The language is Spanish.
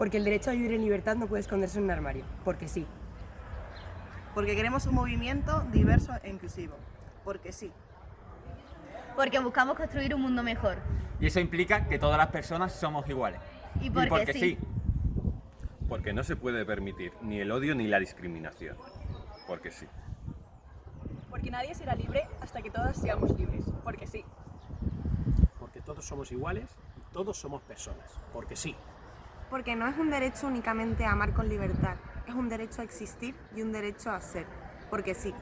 Porque el derecho a vivir en libertad no puede esconderse en un armario, porque sí. Porque queremos un movimiento diverso e inclusivo, porque sí. Porque buscamos construir un mundo mejor. Y eso implica que todas las personas somos iguales. Y porque, sí. Porque no se puede permitir ni el odio ni la discriminación. Porque sí. Porque nadie será libre hasta que todas seamos libres. Porque sí. Porque todos somos iguales y todos somos personas. Porque sí. Porque no es un derecho únicamente a amar con libertad, es un derecho a existir y un derecho a ser. Porque sí.